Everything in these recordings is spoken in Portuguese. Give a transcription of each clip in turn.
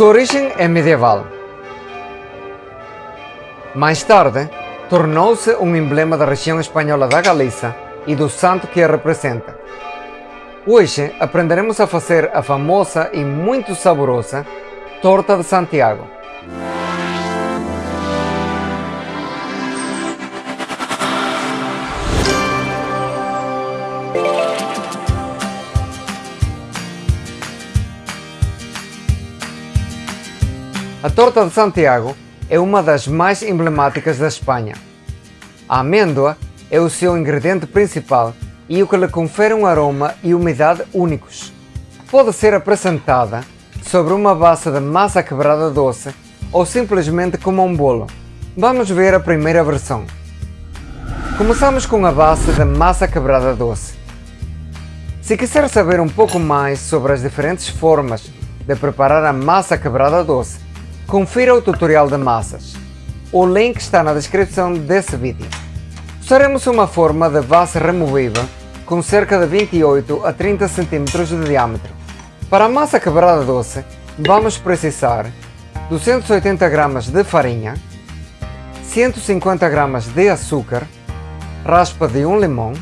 Sua origem é medieval. Mais tarde, tornou-se um emblema da região espanhola da Galiza e do santo que a representa. Hoje aprenderemos a fazer a famosa e muito saborosa Torta de Santiago. A torta de Santiago é uma das mais emblemáticas da Espanha. A amêndoa é o seu ingrediente principal e o que lhe confere um aroma e umidade únicos. Pode ser apresentada sobre uma base de massa quebrada doce ou simplesmente como um bolo. Vamos ver a primeira versão. Começamos com a base de massa quebrada doce. Se quiser saber um pouco mais sobre as diferentes formas de preparar a massa quebrada doce, confira o tutorial de massas. O link está na descrição desse vídeo. Usaremos uma forma de base removível com cerca de 28 a 30 cm de diâmetro. Para a massa quebrada doce, vamos precisar 280 g de farinha, 150 g de açúcar, raspa de um limão,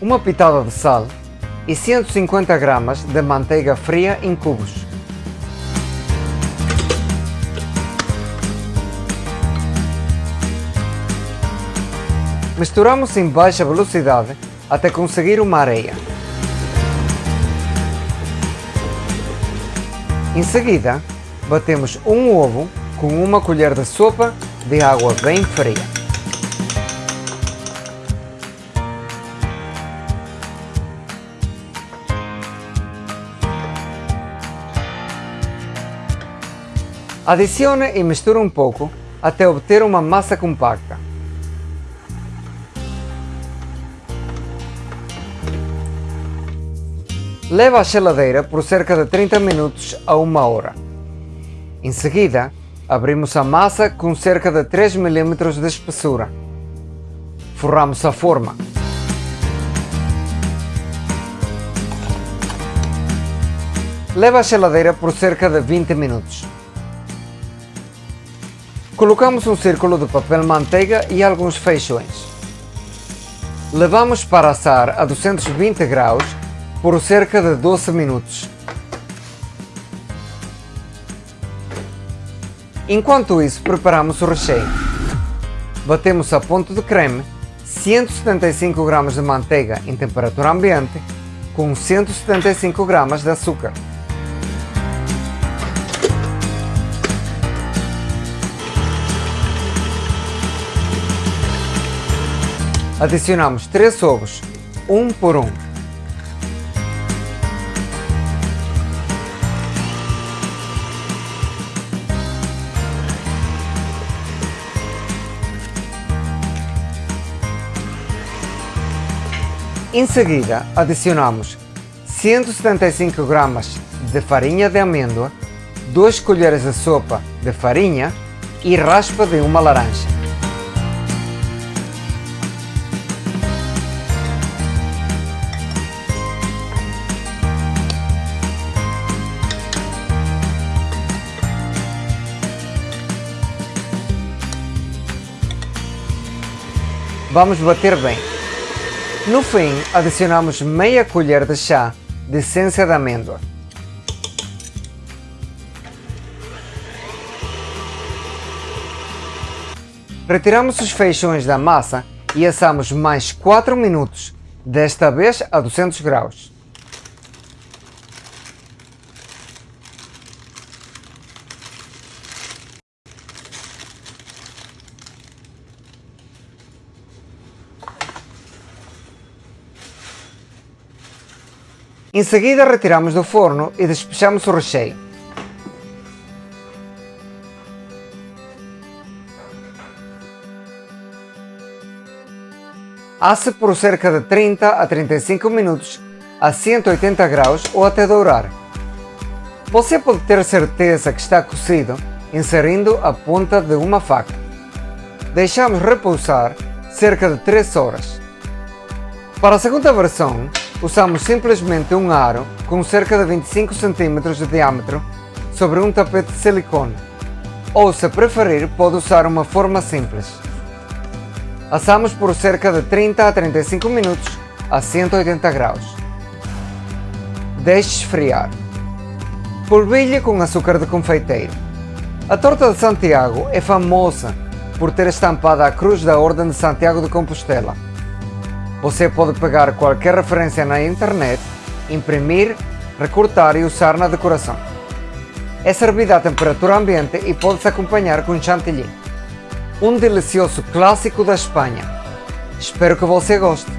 uma pitada de sal e 150 g de manteiga fria em cubos. Misturamos em baixa velocidade até conseguir uma areia. Em seguida, batemos um ovo com uma colher de sopa de água bem fria. Adicione e misture um pouco até obter uma massa compacta. Leva à geladeira por cerca de 30 minutos a 1 hora. Em seguida, abrimos a massa com cerca de 3 mm de espessura. Forramos a forma. Leva à geladeira por cerca de 20 minutos. Colocamos um círculo de papel manteiga e alguns feixões. Levamos para assar a 220 graus por cerca de 12 minutos. Enquanto isso, preparamos o recheio. Batemos a ponto de creme 175 gramas de manteiga em temperatura ambiente com 175 gramas de açúcar. Adicionamos 3 ovos, um por um. Em seguida, adicionamos 175 gramas de farinha de amêndoa, 2 colheres de sopa de farinha e raspa de uma laranja. Vamos bater bem. No fim, adicionamos meia colher de chá de essência de amêndoa. Retiramos os feixões da massa e assamos mais 4 minutos, desta vez a 200 graus. Em seguida retiramos do forno e despejamos o recheio. Asse por cerca de 30 a 35 minutos a 180 graus ou até dourar. Você pode ter certeza que está cozido inserindo a ponta de uma faca. Deixamos repousar cerca de 3 horas. Para a segunda versão, usamos simplesmente um aro com cerca de 25 cm de diâmetro sobre um tapete de silicone. Ou, se preferir, pode usar uma forma simples. Assamos por cerca de 30 a 35 minutos a 180 graus. Deixe esfriar. Polvilhe com açúcar de confeiteiro. A torta de Santiago é famosa por ter estampada a cruz da Ordem de Santiago de Compostela. Você pode pegar qualquer referência na internet, imprimir, recortar e usar na decoração. É servida a temperatura ambiente e pode-se acompanhar com chantilly. Um delicioso clássico da Espanha. Espero que você goste.